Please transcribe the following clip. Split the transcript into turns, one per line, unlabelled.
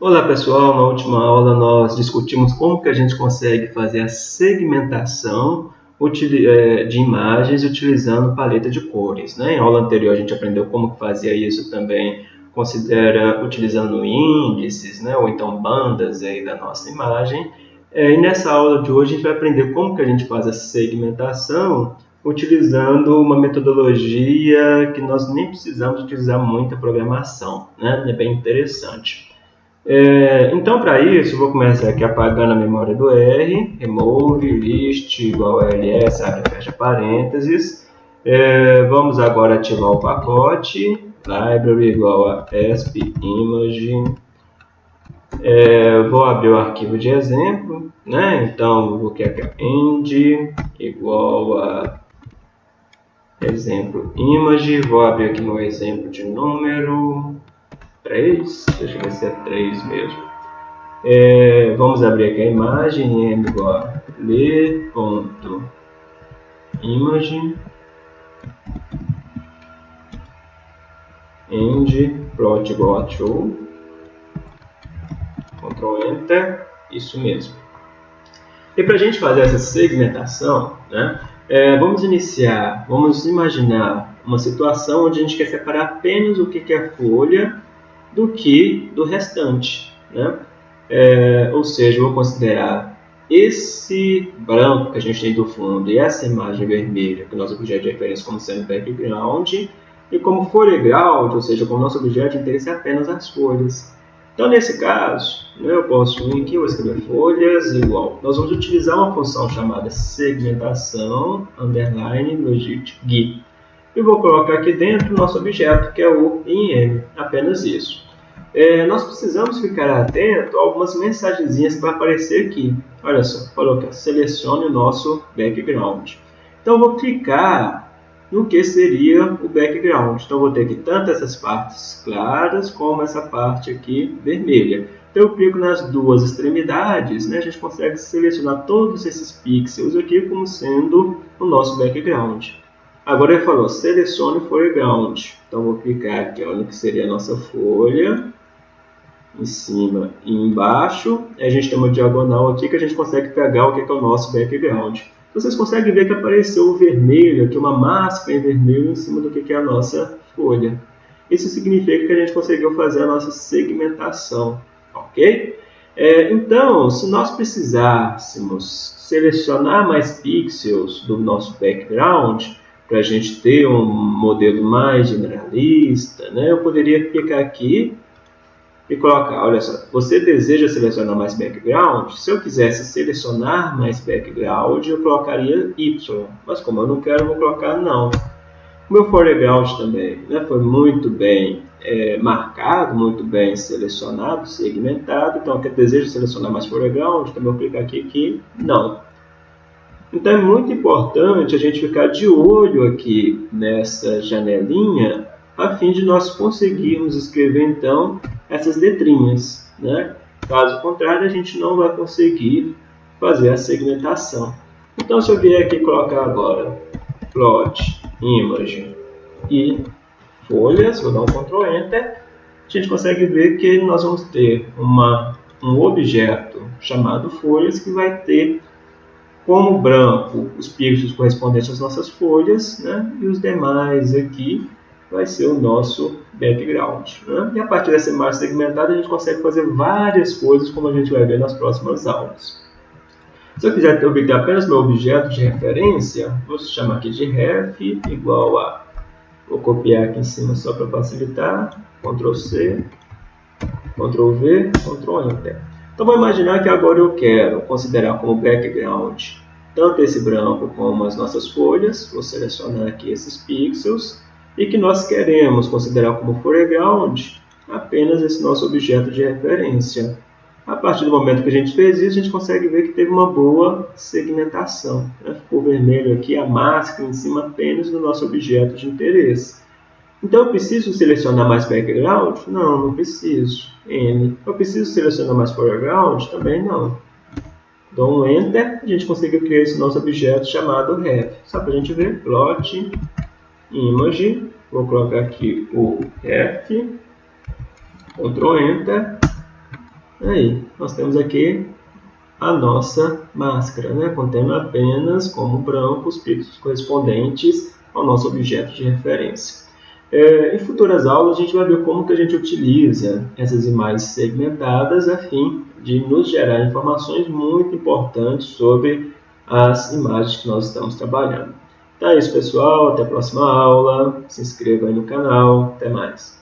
Olá pessoal, na última aula nós discutimos como que a gente consegue fazer a segmentação é, de imagens utilizando paleta de cores. Né? Em aula anterior a gente aprendeu como fazia isso também, considera utilizando índices né? ou então bandas aí da nossa imagem. É, e nessa aula de hoje a gente vai aprender como que a gente faz a segmentação utilizando uma metodologia que nós nem precisamos utilizar muita programação. Né? É bem interessante. É, então, para isso, vou começar aqui apagando a memória do R, remove, list, igual ls, abre fecha parênteses. É, vamos agora ativar o pacote, library igual a esp image. É, vou abrir o arquivo de exemplo, né? então vou criar end igual a exemplo image, vou abrir aqui meu exemplo de número, 3, deixa eu ver se é 3 mesmo. É, vamos abrir aqui a imagem, m igual a ler.image end plot igual a true Ctrl Enter, isso mesmo. E para a gente fazer essa segmentação, né, é, vamos iniciar, vamos imaginar uma situação onde a gente quer separar apenas o que é folha do que do restante. Né? É, ou seja, eu vou considerar esse branco que a gente tem do fundo e essa imagem vermelha, que é o nosso objeto de referência como sendo background, e como foreground, ou seja, como nosso objeto de interesse é apenas as folhas. Então, nesse caso, né, eu posso vir aqui, vou escrever folhas igual. Nós vamos utilizar uma função chamada segmentação, underline, logit, gui e vou colocar aqui dentro nosso objeto, que é o IM, apenas isso. É, nós precisamos ficar atento a algumas mensagenzinhas que vai aparecer aqui. Olha só, que selecione o nosso background. Então, vou clicar no que seria o background. Então, vou ter aqui tanto essas partes claras, como essa parte aqui vermelha. Então, eu clico nas duas extremidades, né? a gente consegue selecionar todos esses pixels aqui como sendo o nosso background. Agora ele falou, selecione foreground. Então vou clicar aqui, olha que seria a nossa folha. Em cima e embaixo. A gente tem uma diagonal aqui que a gente consegue pegar o que é o nosso background. Vocês conseguem ver que apareceu o vermelho, aqui uma máscara em vermelho em cima do que é a nossa folha. Isso significa que a gente conseguiu fazer a nossa segmentação, ok? É, então, se nós precisássemos selecionar mais pixels do nosso background, para a gente ter um modelo mais generalista, né, eu poderia clicar aqui e colocar, olha só, você deseja selecionar mais background? Se eu quisesse selecionar mais background, eu colocaria Y, mas como eu não quero, eu vou colocar não. O meu foreground também né, foi muito bem é, marcado, muito bem selecionado, segmentado, então eu desejo selecionar mais foreground, então eu vou clicar aqui que não. Então é muito importante a gente ficar de olho aqui nessa janelinha a fim de nós conseguirmos escrever então essas letrinhas. Né? Caso contrário, a gente não vai conseguir fazer a segmentação. Então se eu vier aqui colocar agora plot, image e folhas, vou dar um Ctrl Enter, a gente consegue ver que nós vamos ter uma, um objeto chamado folhas que vai ter como branco os pixels correspondentes às nossas folhas, né? e os demais aqui vai ser o nosso background. Né? E a partir dessa imagem segmentada a gente consegue fazer várias coisas, como a gente vai ver nas próximas aulas. Se eu quiser obter apenas meu objeto de referência, vou chamar aqui de ref igual a... Vou copiar aqui em cima só para facilitar. Ctrl C, Ctrl V, Ctrl Enter. Então, vou imaginar que agora eu quero considerar como background tanto esse branco como as nossas folhas. Vou selecionar aqui esses pixels. E que nós queremos considerar como foreground apenas esse nosso objeto de referência. A partir do momento que a gente fez isso, a gente consegue ver que teve uma boa segmentação. Né? Ficou vermelho aqui a máscara em cima apenas do nosso objeto de interesse. Então, eu preciso selecionar mais background? Não, não preciso. N. Eu preciso selecionar mais foreground? Também não. Um Enter, a gente consegue criar esse nosso objeto chamado ref. Só para a gente ver, plot, image, vou colocar aqui o ref, Ctrl Enter, Aí, nós temos aqui a nossa máscara, né? contendo apenas como branco os pixels correspondentes ao nosso objeto de referência. É, em futuras aulas a gente vai ver como que a gente utiliza essas imagens segmentadas a fim de nos gerar informações muito importantes sobre as imagens que nós estamos trabalhando. É isso pessoal, até a próxima aula, se inscreva aí no canal, até mais.